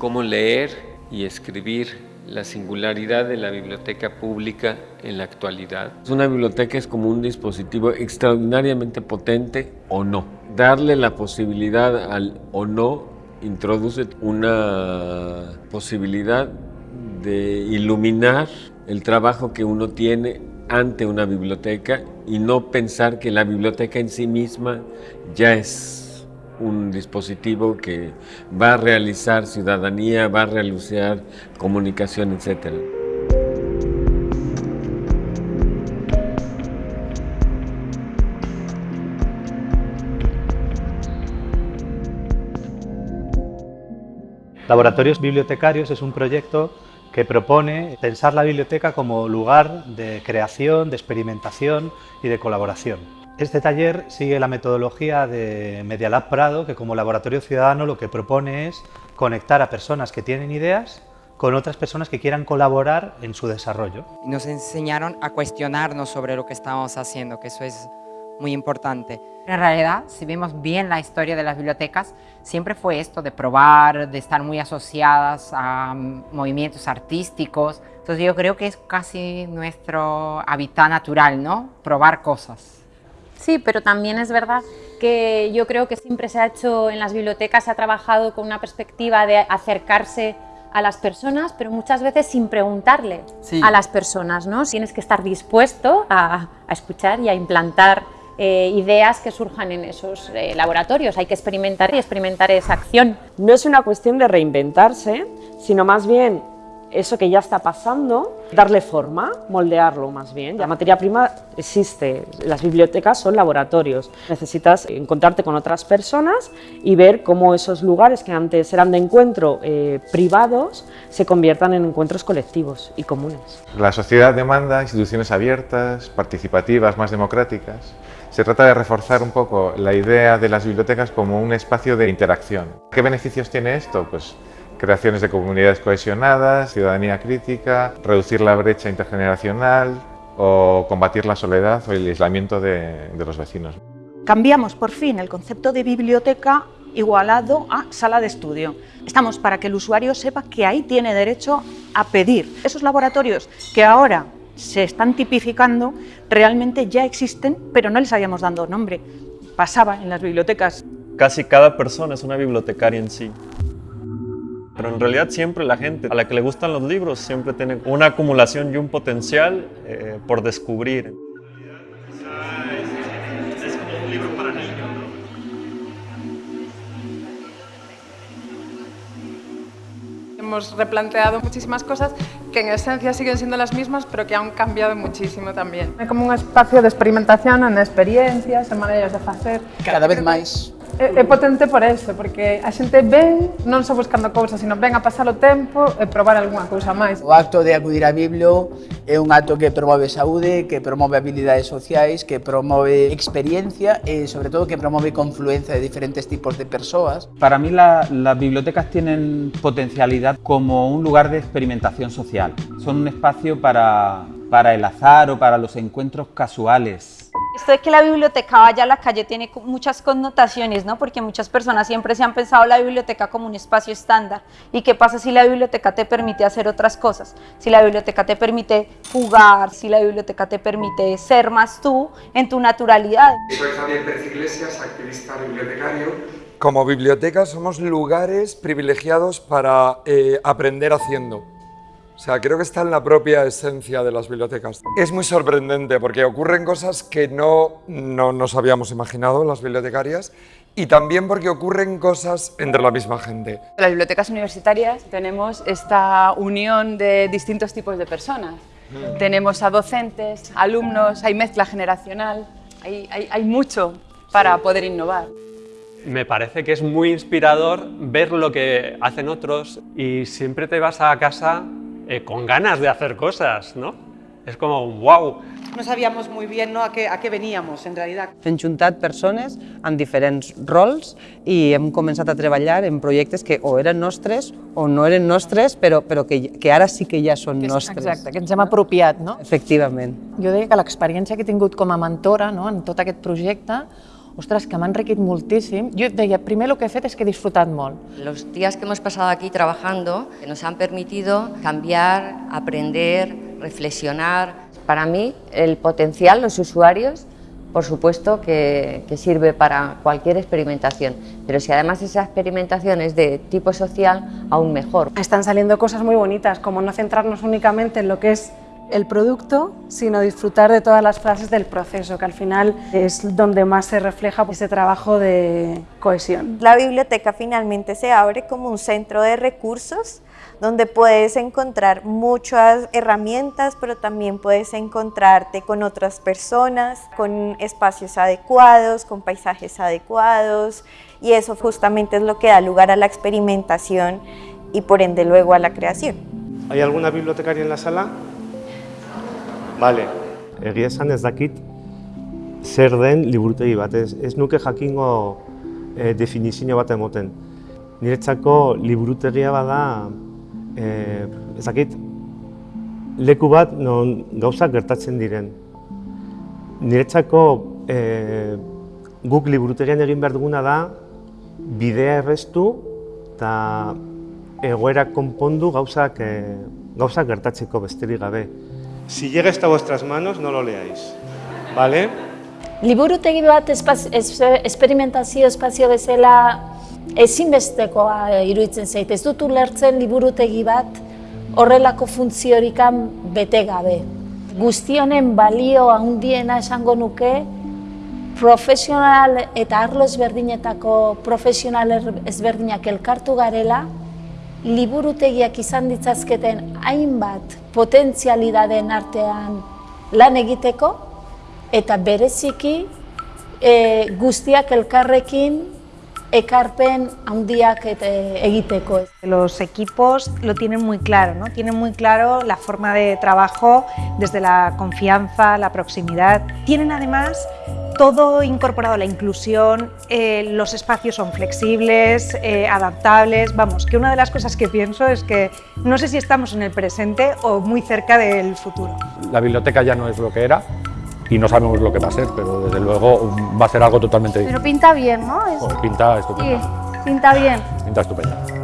cómo leer y escribir la singularidad de la biblioteca pública en la actualidad. Una biblioteca es como un dispositivo extraordinariamente potente o no. Darle la posibilidad al o no introduce una posibilidad de iluminar el trabajo que uno tiene ante una biblioteca y no pensar que la biblioteca en sí misma ya es un dispositivo que va a realizar ciudadanía, va a realizar comunicación, etc. Laboratorios Bibliotecarios es un proyecto que propone pensar la biblioteca como lugar de creación, de experimentación y de colaboración. Este taller sigue la metodología de Media Lab Prado, que como laboratorio ciudadano lo que propone es conectar a personas que tienen ideas con otras personas que quieran colaborar en su desarrollo. Nos enseñaron a cuestionarnos sobre lo que estábamos haciendo, que eso es muy importante. En realidad, si vemos bien la historia de las bibliotecas, siempre fue esto de probar, de estar muy asociadas a movimientos artísticos. Entonces yo creo que es casi nuestro hábitat natural, ¿no? Probar cosas. Sí, pero también es verdad que yo creo que siempre se ha hecho en las bibliotecas, se ha trabajado con una perspectiva de acercarse a las personas, pero muchas veces sin preguntarle a las personas, ¿no? Tienes que estar dispuesto a, a escuchar y a implantar eh, ideas que surjan en esos eh, laboratorios. Hay que experimentar y experimentar esa acción. No es una cuestión de reinventarse, sino más bien eso que ya está pasando, darle forma, moldearlo más bien. La materia prima existe, las bibliotecas son laboratorios. Necesitas encontrarte con otras personas y ver cómo esos lugares que antes eran de encuentro eh, privados se conviertan en encuentros colectivos y comunes. La sociedad demanda instituciones abiertas, participativas, más democráticas. Se trata de reforzar un poco la idea de las bibliotecas como un espacio de interacción. ¿Qué beneficios tiene esto? Pues creaciones de comunidades cohesionadas, ciudadanía crítica, reducir la brecha intergeneracional o combatir la soledad o el aislamiento de, de los vecinos. Cambiamos por fin el concepto de biblioteca igualado a sala de estudio. Estamos para que el usuario sepa que ahí tiene derecho a pedir. Esos laboratorios que ahora se están tipificando, realmente ya existen, pero no les habíamos dado nombre. Pasaba en las bibliotecas. Casi cada persona es una bibliotecaria en sí. Pero en realidad siempre la gente a la que le gustan los libros siempre tiene una acumulación y un potencial eh, por descubrir. hemos replanteado muchísimas cosas que en esencia siguen siendo las mismas, pero que han cambiado muchísimo también. É como un espacio de experimentación en experiencias, en maneiras de facer. Cada vez máis É, é potente por eso, porque a xente ven non só buscando cousas, sino ven a pasar o tempo e probar algunha cousa máis. O acto de acudir a Biblio é un acto que promove saúde, que promove habilidades sociais, que promove experiencia e, sobre todo, que promove confluencia de diferentes tipos de persoas. Para mí la, las bibliotecas tienen potencialidad como un lugar de experimentación social. Son un espacio para, para el azar o para los encuentros casuales. Esto de que la biblioteca vaya a la calle tiene muchas connotaciones, ¿no? Porque muchas personas siempre se han pensado la biblioteca como un espacio estándar. ¿Y qué pasa si la biblioteca te permite hacer otras cosas? Si la biblioteca te permite jugar, si la biblioteca te permite ser más tú en tu naturalidad. Soy Javier Pérez Iglesias, activista bibliotecario. Como biblioteca somos lugares privilegiados para eh, aprender haciendo. O sea, creo que está en la propia esencia de las bibliotecas. Es muy sorprendente porque ocurren cosas que no, no nos habíamos imaginado las bibliotecarias y también porque ocurren cosas entre la misma gente. En las bibliotecas universitarias tenemos esta unión de distintos tipos de personas. Mm. Tenemos a docentes, alumnos, hay mezcla generacional, hay, hay, hay mucho para sí. poder innovar. Me parece que es muy inspirador ver lo que hacen otros y siempre te vas a casa eh, con ganas de hacer cosas, ¿no? És com un wow. No sabíamos muy bien no, a, què, a què veníamos, en realitat. Hem juntat persones amb diferents rols i hem començat a treballar en projectes que o eren nostres o no eren nostres, però, però que, que ara sí que ja són que, nostres. Exacte, que ens hem apropiat, no? Efectivament. Jo deia que l'experiència que he tingut com a mentora no, en tot aquest projecte ostres, que m'ha enriquit moltíssim. Jo deia, primer el que he fet és que he disfrutat molt. Los días que hemos pasado aquí trabajando nos han permitido cambiar, aprender, reflexionar. Para mí, el potencial, los usuarios, por supuesto que, que, sirve para cualquier experimentación, pero si además esa experimentación es de tipo social, aún mejor. Están saliendo cosas muy bonitas, como no centrarnos únicamente en lo que es el producto, sino disfrutar de todas las fases del proceso, que al final es donde más se refleja ese trabajo de cohesión. La biblioteca finalmente se abre como un centro de recursos donde puedes encontrar muchas herramientas, pero también puedes encontrarte con otras personas, con espacios adecuados, con paisajes adecuados, y eso justamente es lo que da lugar a la experimentación y por ende luego a la creación. ¿Hay alguna bibliotecaria en la sala? Vale. Egia esan ez dakit zer den liburutegi bat, ez, ez nuke jakingo e, definizio bat emoten. Niretzako liburutegia bada e, ezakit, leku bat non gauzak gertatzen diren. Niretzako e, guk liburutegian egin behar duguna da bidea erreztu eta egoera konpondu gauzak, e, gauzak gertatzeko besterik gabe. Si llega a vuestras manos, no lo leáis. ¿Vale? Liburutegi bat esperimentazio espazio bezala ezinbestekoa iruditzen zait. Ez dut ulertzen liburutegi bat horrelako funtziorik bete gabe. Guztionen balio handiena esango nuke profesional eta arlo ezberdinetako profesional ezberdinak elkartu garela, liburutegiak izan ditzazketen hainbat potentzialidaden artean lan egiteko, eta bereziki e, guztiak elkarrekin ekarpen handiak egiteko. Los equipos lo tienen muy claro, ¿no? tienen muy claro la forma de trabajo desde la confianza, la proximidad. Tienen además todo incorporado, la inclusión, eh, los espacios son flexibles, eh, adaptables, vamos, que una de las cosas que pienso es que no sé si estamos en el presente o muy cerca del futuro. La biblioteca ya no es lo que era, y no sabemos lo que va a ser, pero desde luego va a ser algo totalmente diferente. Pero pinta bien, ¿no? Es... pinta estupendo. Sí, pinta bien. Pinta estupendo.